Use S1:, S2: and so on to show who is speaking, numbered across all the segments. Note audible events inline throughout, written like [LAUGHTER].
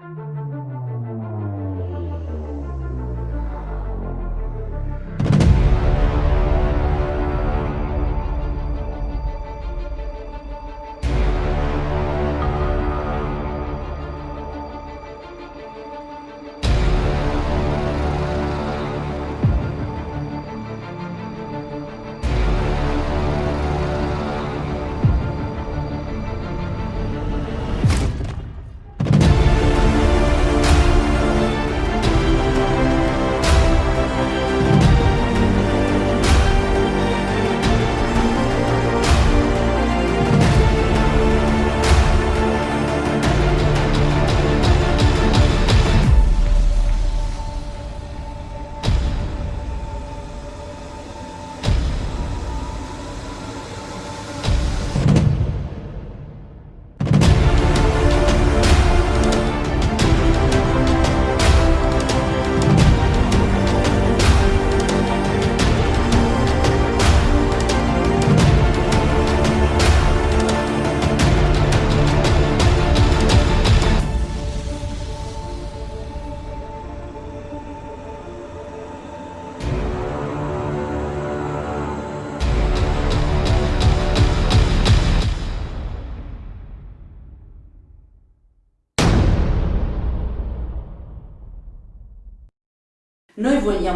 S1: Noi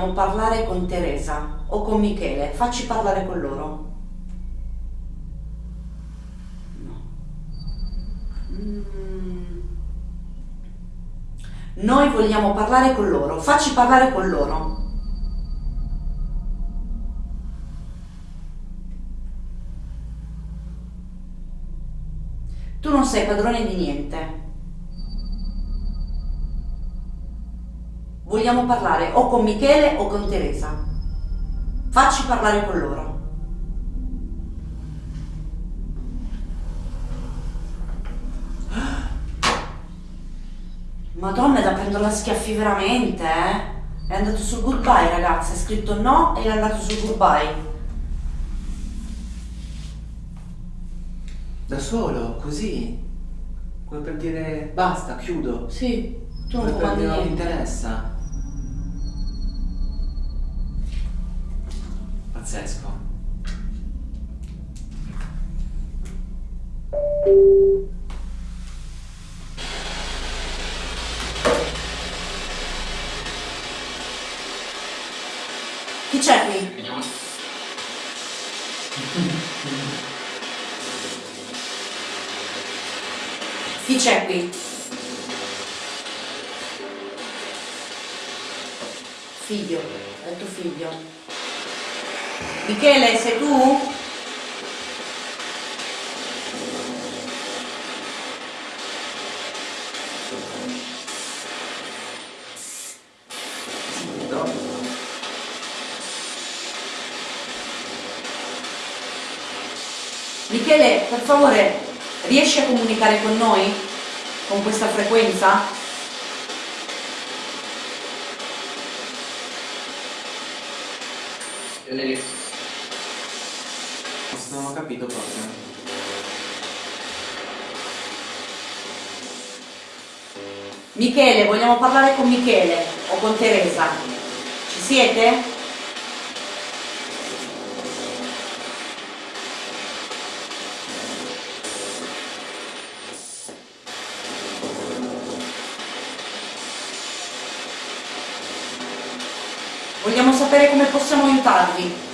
S1: vogliamo parlare con Teresa o con Michele, facci parlare con loro. No. Mm. Noi vogliamo parlare con loro, facci parlare con loro. Tu non sei padrone di niente. Vogliamo parlare o con Michele o con Teresa. Facci parlare con loro. Madonna, è da prendere la schiaffi veramente, eh? È andato sul goodbye, ragazzi. Ha scritto no e è andato sul goodbye.
S2: Da solo, così? Come per dire basta, chiudo.
S1: Sì, tu non comandi
S2: dire non mi
S1: niente.
S2: interessa. Pazzesco.
S1: Chi c'è qui? Chi c'è qui? Figlio, è tuo figlio. Michele, sei tu? Michele, per favore, riesci a comunicare con noi? Con questa frequenza?
S2: Ho capito proprio.
S1: Michele, vogliamo parlare con Michele o con Teresa? Ci siete? Vogliamo sapere come possiamo aiutarvi.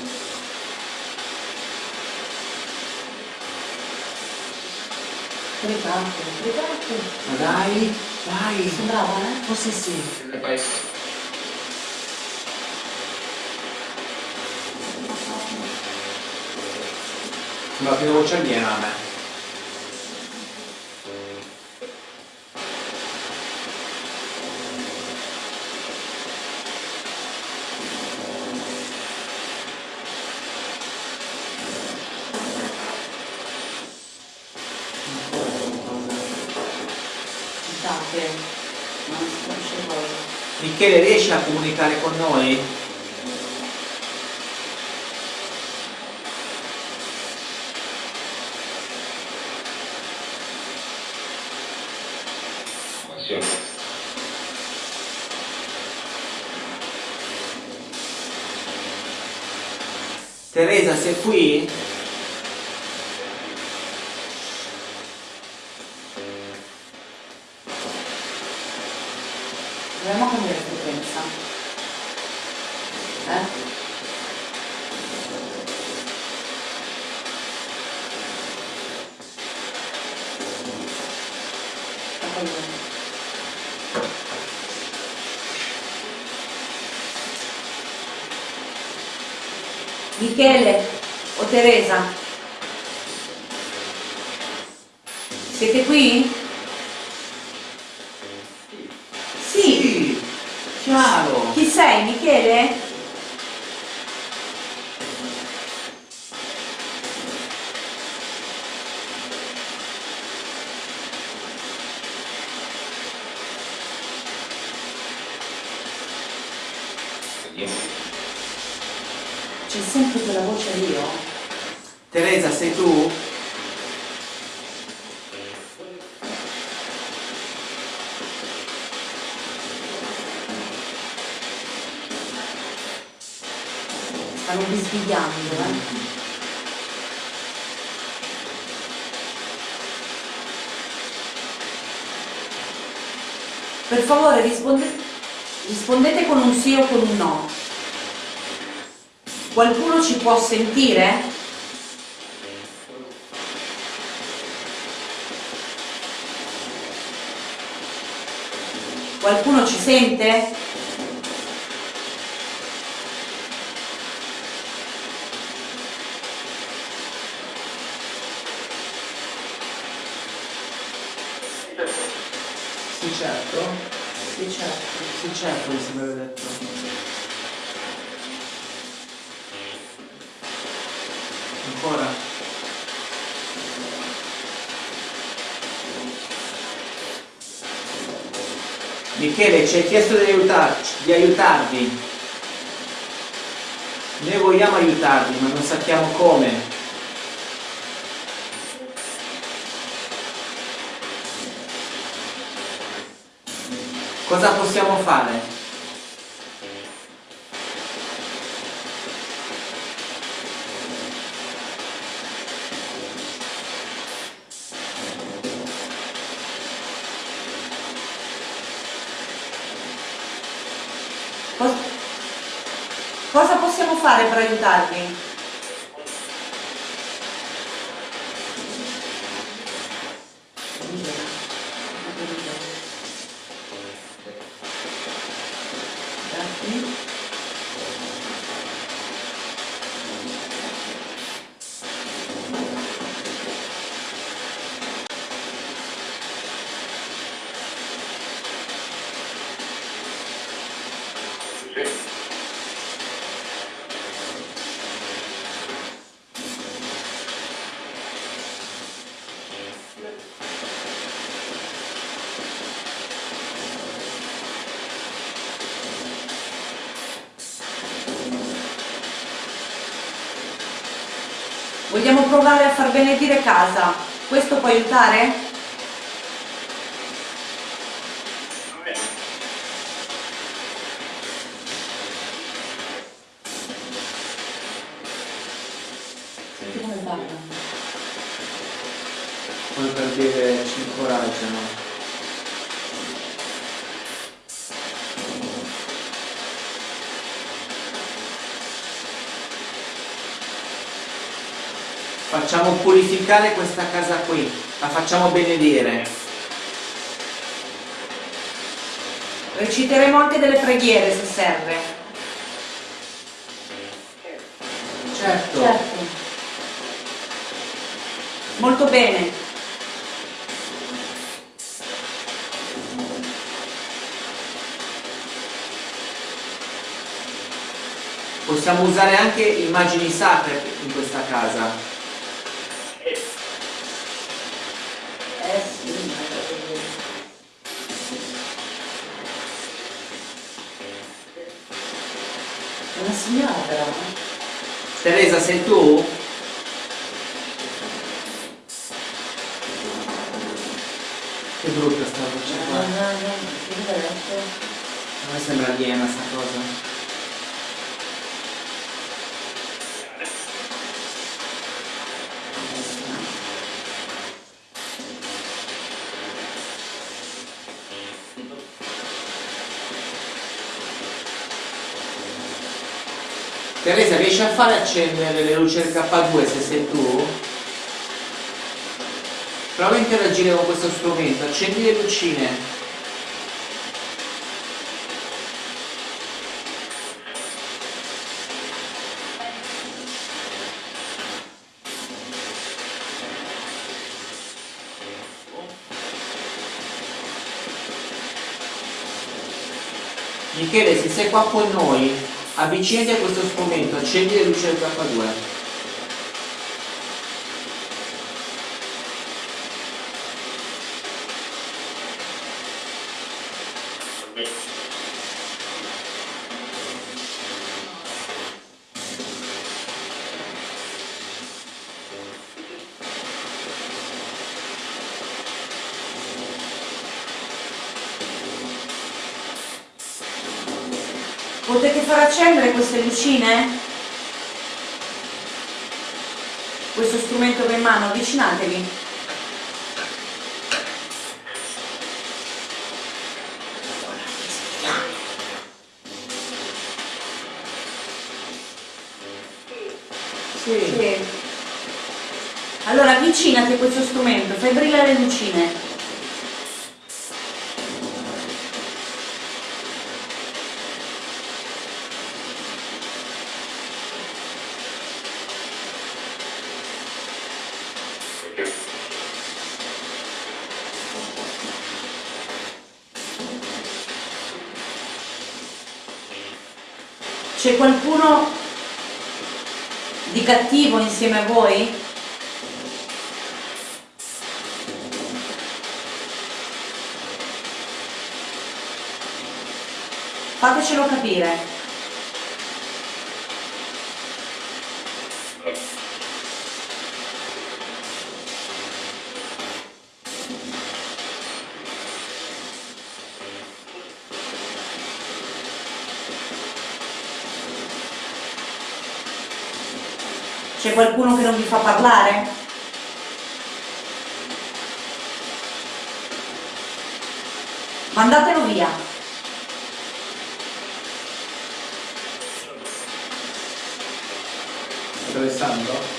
S1: Pregate, pregate.
S2: Ma dai, dai.
S1: Sembrava, eh?
S2: Oh sì sì. Sembra più voce aliena a me. Michele riesce a comunicare con noi? Teresa sei qui?
S1: Teresa? Siete qui? Sì.
S2: Sì, chiaro.
S1: Chi sei, Michele? C'è sempre quella voce lì, oh.
S2: Teresa, sei tu?
S1: Stanno bisbigliando, eh. Per favore risponde- rispondete con un sì o con un no. Qualcuno ci può sentire? Qualcuno ci sente?
S2: Sì, certo.
S1: Sì, certo.
S2: Sì, certo, mi sembra detto. Ancora? Michele, ci hai chiesto di, aiutarci, di aiutarvi. Noi vogliamo aiutarvi, ma non sappiamo come. Cosa possiamo fare?
S1: Cos- Cosa possiamo fare per aiutarvi? Vogliamo provare a far benedire casa. Questo può aiutare? Senti come ballano.
S2: Come per dire ci incoraggiano. Facciamo purificare questa casa qui, la facciamo benedire.
S1: Reciteremo anche delle preghiere se serve.
S2: Certo.
S1: Certo. Molto bene.
S2: Possiamo usare anche immagini sacre in questa casa.
S1: Una signora.
S2: Teresa, sei tu? Che brutta sta voce
S1: No,
S2: qua.
S1: no, no, che diverso.
S2: A me sembra aliena sta cosa. Teresa, riesci a fare accendere le luci del K2 se sei tu? Prova a interagire con questo strumento, accendi le lucine. Michele, se sei qua con noi, avvicinati a questo strumento, accendi le luci del K2.
S1: Accendere queste lucine? Questo strumento che in mano, avvicinatevi.
S2: Sì.
S1: Sì. Allora avvicinati a questo strumento, fai brillare le lucine. C'è qualcuno di cattivo insieme a voi? Fatecelo capire. C'è qualcuno che non vi fa parlare? Mandatelo via.
S2: Attraversando?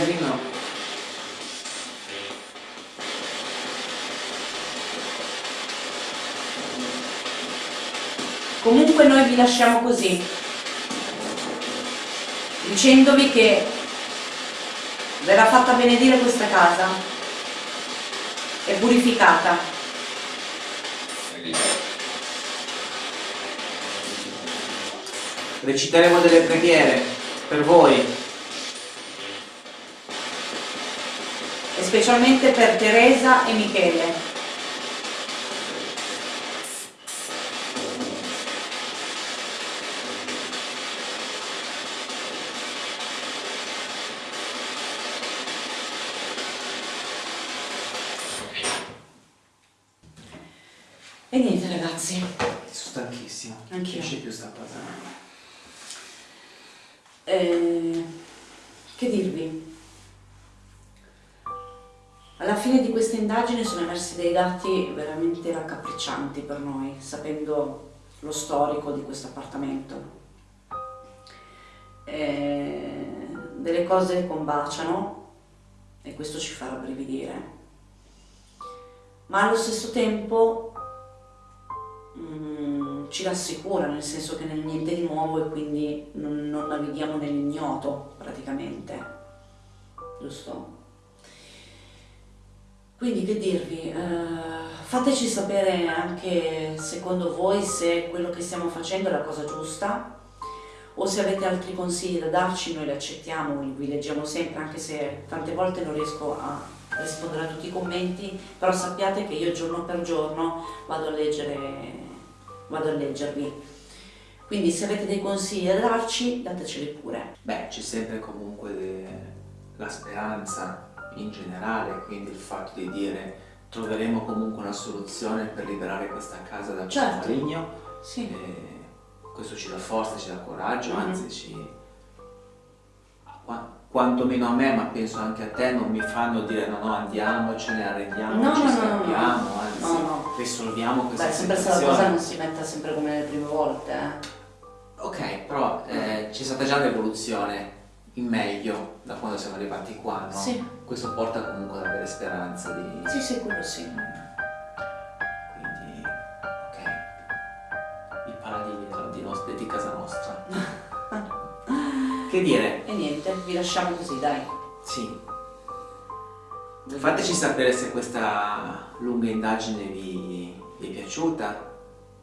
S2: Casino.
S1: Comunque noi vi lasciamo così, dicendovi che verrà fatta benedire questa casa, è purificata.
S2: Reciteremo delle preghiere per voi.
S1: Specialmente per Teresa e Michele. E niente ragazzi,
S2: Sono stanchissimo.
S1: Anch'io.
S2: Non c'è più sta cosa.
S1: eh, che dirvi? Fine di questa indagine sono emersi dei dati veramente raccapriccianti per noi, sapendo lo storico di questo appartamento. Eh, delle cose combaciano e questo ci fa rabbrividire, ma allo stesso tempo mm, ci rassicura, nel senso che nel niente di nuovo e quindi non, non navighiamo nell'ignoto praticamente, giusto? Quindi che dirvi, eh, fateci sapere anche secondo voi se quello che stiamo facendo è la cosa giusta o se avete altri consigli da darci, noi li accettiamo, vi leggiamo sempre anche se tante volte non riesco a rispondere a tutti i commenti, però sappiate che io giorno per giorno vado a leggere, vado a leggervi. Quindi se avete dei consigli da darci, dateceli pure.
S2: Beh, c'è sempre comunque la speranza in generale, quindi il fatto di dire troveremo comunque una soluzione per liberare questa casa da questo
S1: Certo.
S2: maligno.
S1: Sì.
S2: E questo ci dà forza, ci dà coraggio,
S1: Mhm.
S2: anzi ci... qua- Quantomeno a me, ma penso anche a te, non mi fanno dire no no andiamo, ce ne arrendiamo,
S1: No,
S2: ci
S1: no,
S2: scappiamo,
S1: no.
S2: anzi
S1: No,
S2: risolviamo questa
S1: Beh, sempre se la
S2: situazione.
S1: cosa non si metta sempre come le prime volte. eh.
S2: Ok, però eh, c'è stata già un'evoluzione in meglio da quando siamo arrivati qua, no?
S1: Sì.
S2: Questo porta comunque ad avere speranza di...
S1: Sì, sì, quello sì.
S2: Quindi, ok, i paladini della- di, nos- di casa nostra. [LAUGHS] che dire?
S1: E niente, vi lasciamo così, dai.
S2: Sì. Fateci sapere se questa lunga indagine vi, vi è piaciuta,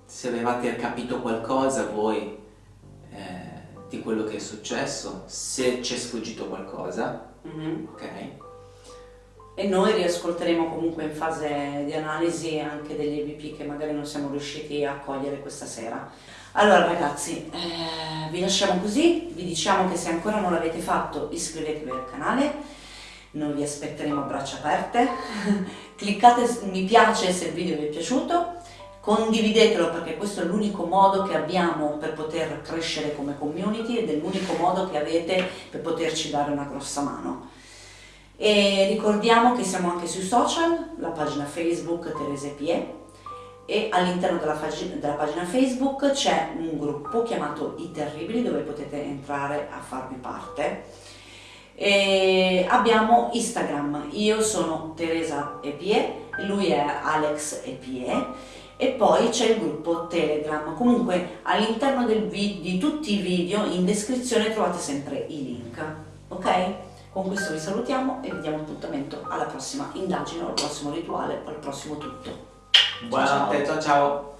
S2: se avevate capito qualcosa voi di quello che è successo, se ci è sfuggito qualcosa,
S1: Mhm.
S2: ok?
S1: E noi riascolteremo comunque in fase di analisi anche degli EVP che magari non siamo riusciti a cogliere questa sera. Allora ragazzi, eh, vi lasciamo così, vi diciamo che se ancora non l'avete fatto iscrivetevi al canale, noi vi aspetteremo a braccia aperte, [LAUGHS] cliccate mi piace se il video vi è piaciuto, condividetelo perché questo è l'unico modo che abbiamo per poter crescere come community ed è l'unico modo che avete per poterci dare una grossa mano. E ricordiamo che siamo anche sui social, la pagina Facebook Terese Pie e all'interno della, della pagina Facebook c'è un gruppo chiamato I Terribili dove potete entrare a farvi parte. E abbiamo Instagram, io sono Teresa Epie, lui è Alex Epie e poi c'è il gruppo Telegram. Comunque all'interno di tutti i video in descrizione trovate sempre i link, ok? Con questo vi salutiamo e vi diamo appuntamento alla prossima indagine, al prossimo rituale o al prossimo tutto.
S2: Buonanotte, ciao ciao!